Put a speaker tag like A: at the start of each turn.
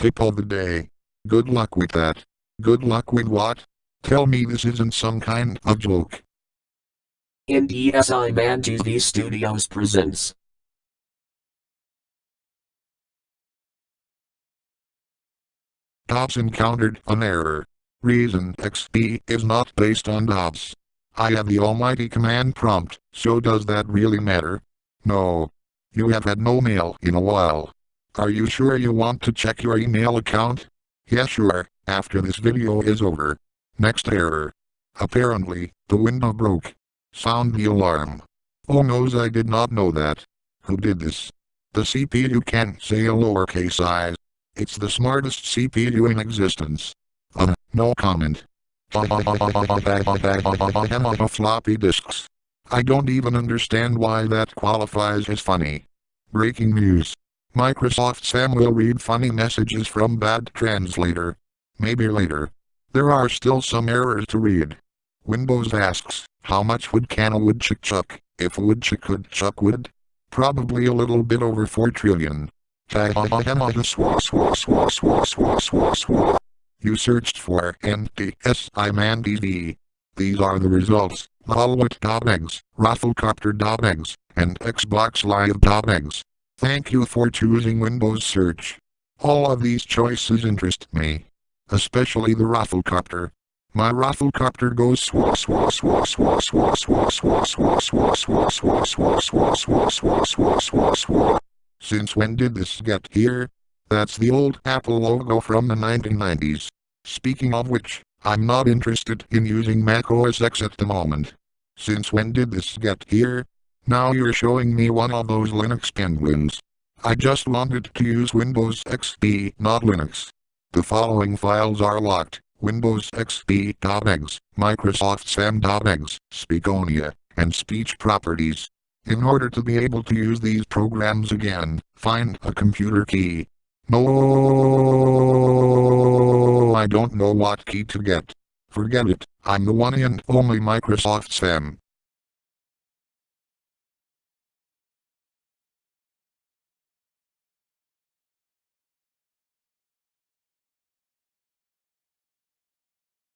A: Tip of the day. Good luck with that. Good luck with what? Tell me this isn't some kind of joke.
B: NDSI Man TV Studios presents.
A: Dobbs encountered an error. Reason XP is not based on Dobbs. I have the almighty command prompt, so does that really matter? No. You have had no mail in a while. Are you sure you want to check your email account? Yeah sure, after this video is over. Next error. Apparently, the window broke. Sound the alarm. Oh noes I did not know that. Who did this? The CPU can't say a lowercase i. It's the smartest CPU in existence. Uh, no comment. floppy disks. I don't even understand why that qualifies as funny. Breaking news. Microsoft Sam will read funny messages from bad translator. Maybe later. There are still some errors to read. Windows asks, how much would can a woodchuck chuck, if a woodchuck could chuck wood? Probably a little bit over 4 trillion. You searched for NDSI Man. These are the results. Hollywood.exe, ROFLcopter.exe, and Xbox Live.exe. Thank you for choosing Windows Search. All of these choices interest me. Especially the ROFLcopter. My ROFLcopter goes swa swa swa swa swa swa swa swa swa swa swa swa swa swa swa swa swa swa Since when did this get here? That's the old Apple logo from the 1990s. Speaking of which, I'm not interested in using Mac OS X at the moment. Since when did this get here? Now you're showing me one of those Linux penguins. I just wanted to use Windows XP, not Linux. The following files are locked. Windows XP.exe, Microsoft SAM.exe, Speakonia, and speech properties. In order to be able to use these programs again, find a computer key. No, I don't know what key to get. Forget it, I'm the one and only Microsoft Sam.